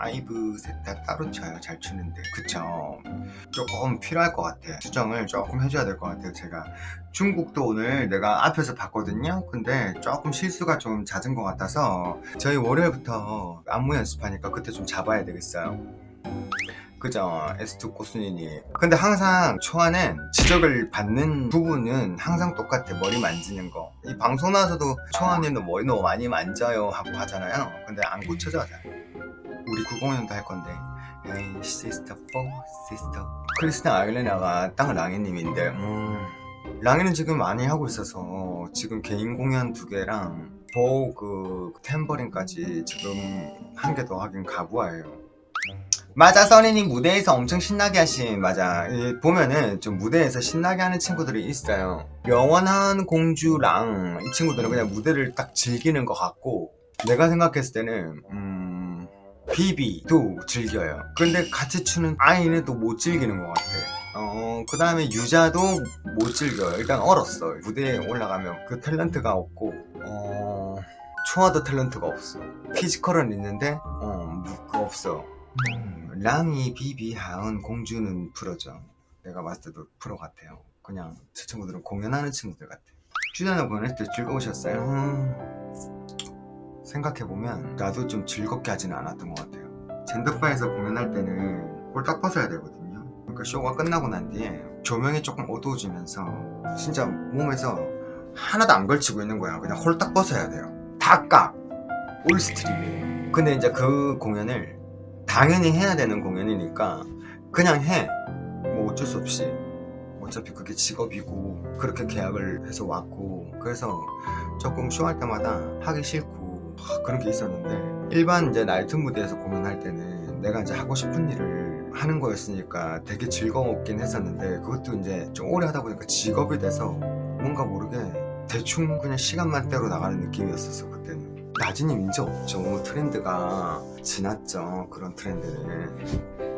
아이브 셋 다 따로 쳐요 잘 추는데. 그쵸? 조금 필요할 것 같아 수정을 조금 해줘야 될 것 같아요 제가. 중국도 오늘 내가 앞에서 봤거든요? 근데 조금 실수가 좀 잦은 것 같아서 저희 월요일부터 안무 연습하니까 그때 좀 잡아야 되겠어요. 그죠? S2 꼬순이니 근데 항상 초안엔 지적을 받는 부분은 항상 똑같아 머리 만지는 거 이 방송 나와서도 초안이는 머리 너무 많이 만져요 하고 하잖아요. 근데 안 고쳐져 우리 9공연도 할 건데. 에이 시스터 4 시스터 크리스틴 아일레나가 딱 랑이님인데 음, 랑이는 지금 많이 하고 있어서 지금 개인 공연 두 개랑 보그 템버린까지 지금 한 개 더 하긴 가부아예요. 맞아 써니님 무대에서 엄청 신나게 하신 맞아. 이 보면은 좀 무대에서 신나게 하는 친구들이 있어요. 영원한 공주랑 이 친구들은 그냥 무대를 딱 즐기는 것 같고 내가 생각했을 때는 음... 비비도 즐겨요 근데 같이 추는 아이는 또 못 즐기는 것 같아 어, 그 다음에 유자도 못 즐겨요 일단 얼었어 무대에 올라가면 그 탤런트가 없고 어... 초아도 탤런트가 없어 피지컬은 있는데 어, 무- 없어 음, 랑이, 비비, 하은, 공주는 프로죠. 내가 봤을 때도 프로 같아요. 그냥 저 친구들은 공연하는 친구들 같아. 주연을 보낼 때 즐거우셨어요? 음, 생각해보면 나도 좀 즐겁게 하지는 않았던 것 같아요. 젠더바에서 공연할 때는 홀딱 벗어야 되거든요. 그러니까 쇼가 끝나고 난 뒤에 조명이 조금 어두워지면서 진짜 몸에서 하나도 안 걸치고 있는 거야. 그냥 홀딱 벗어야 돼요. 다 까! 올스트림이에요. 근데 이제 그 공연을 당연히 해야 되는 공연이니까 그냥 해. 뭐 어쩔 수 없이. 어차피 그게 직업이고 그렇게 계약을 해서 왔고 그래서 조금 쇼할 때마다 하기 싫고 하, 그런 게 있었는데 일반 이제 나이트 무대에서 공연할 때는 내가 이제 하고 싶은 일을 하는 거였으니까 되게 즐거웠긴 했었는데 그것도 이제 좀 오래 하다 보니까 직업이 돼서 뭔가 모르게 대충 그냥 시간만 때로 나가는 느낌이었었어 그때는. 나진님 이제 없죠. 트렌드가 지났죠 그런 트렌드는